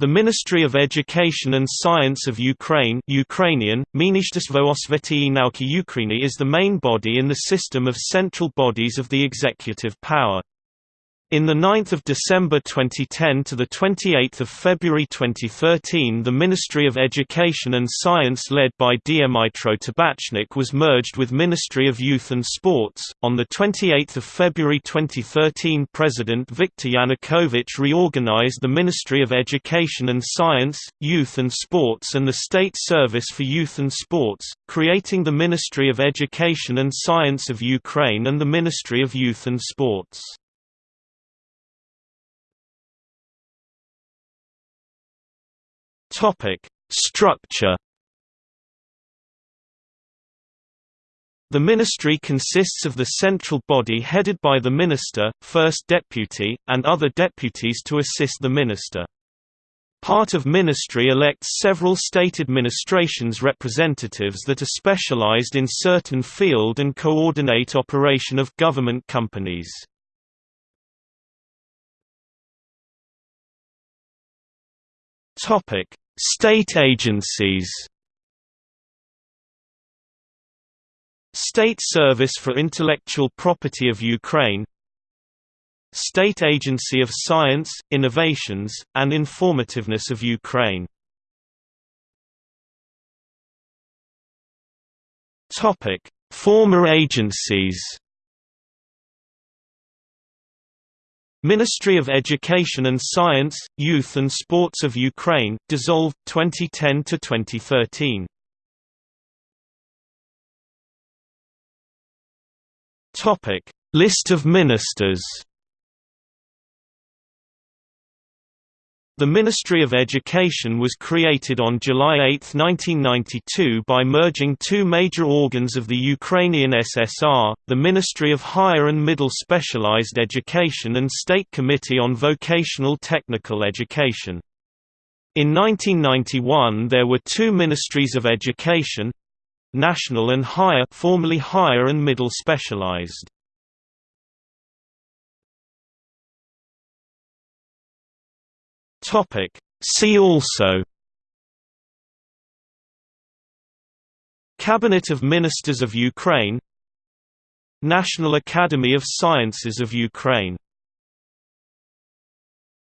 The Ministry of Education and Science of Ukraine Ukrainian, nauki Ukraini is the main body in the system of central bodies of the executive power. In the 9th of December 2010 to the 28th of February 2013, the Ministry of Education and Science led by Dmytro Tabachnyk was merged with Ministry of Youth and Sports. On the 28th of February 2013, President Viktor Yanukovych reorganized the Ministry of Education and Science, Youth and Sports and the State Service for Youth and Sports, creating the Ministry of Education and Science of Ukraine and the Ministry of Youth and Sports. Topic: Structure. The ministry consists of the central body headed by the minister, first deputy, and other deputies to assist the minister. Part of ministry elects several state administrations representatives that are specialized in certain field and coordinate operation of government companies. State agencies. State Service for Intellectual Property of Ukraine. State Agency of Science, Innovations, and Informatization of Ukraine. Former agencies Ministry of Education and Science, Youth and Sports of Ukraine, dissolved 2010 to 2013. Topic: List of ministers. The Ministry of Education was created on July 8, 1992 by merging two major organs of the Ukrainian SSR, the Ministry of Higher and Middle Specialized Education and State Committee on Vocational Technical Education. In 1991 there were two Ministries of Education National and Higher formerly Higher and Middle Specialized. Topic. See also Cabinet of Ministers of Ukraine National Academy of Sciences of Ukraine